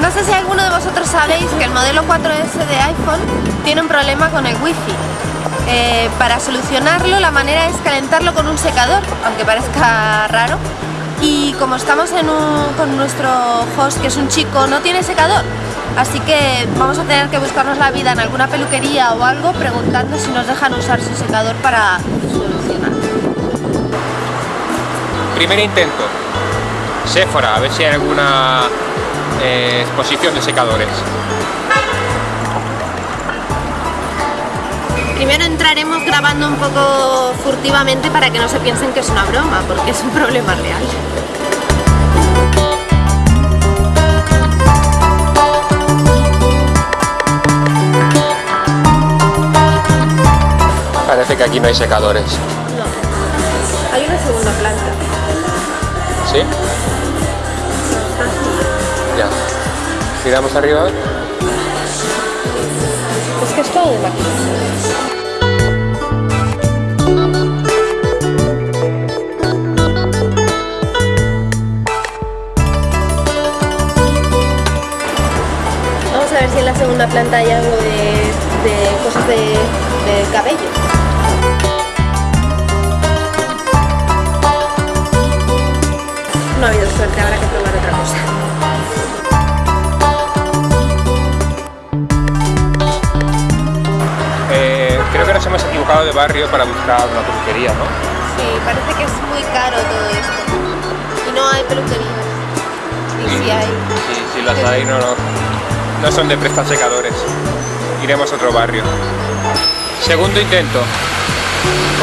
no sé si alguno de vosotros sabéis que el modelo 4S de iPhone tiene un problema con el wifi. Eh, para solucionarlo la manera es calentarlo con un secador, aunque parezca raro. Y como estamos con nuestro host, que es un chico, no tiene secador, así que vamos a tener que buscarnos la vida en alguna peluquería o algo preguntando si nos dejan usar su secador para solucionar. Primer intento. Sephora, a ver si hay alguna eh, exposición de secadores. Primero entraremos grabando un poco furtivamente para que no se piensen que es una broma, porque es un problema real. Parece que aquí no hay secadores. No. Hay una segunda planta. ¿Sí? Miramos arriba. Es que es todo de maquillaje. a ver si en la segunda planta hay algo de, cosas de cabello. Que nos hemos equivocado de barrio para buscar una peluquería, ¿no? Sí, parece que es muy caro todo esto. Y no hay peluquerías. Y si hay... Sí, si las hay no, no, no son de prestar secadores. Iremos a otro barrio. Segundo intento.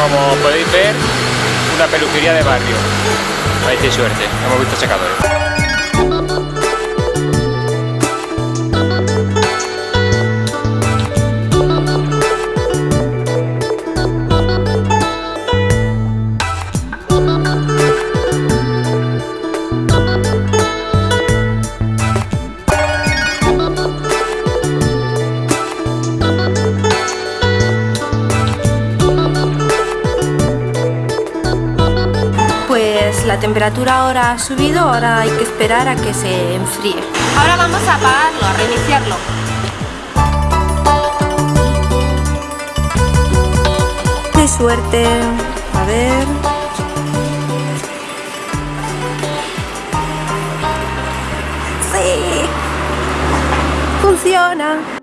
Como podéis ver, una peluquería de barrio. Hay suerte, hemos visto secadores. La temperatura ahora ha subido, ahora hay que esperar a que se enfríe. Ahora vamos a apagarlo, a reiniciarlo. ¡Qué suerte! A ver... ¡Sí! ¡Funciona!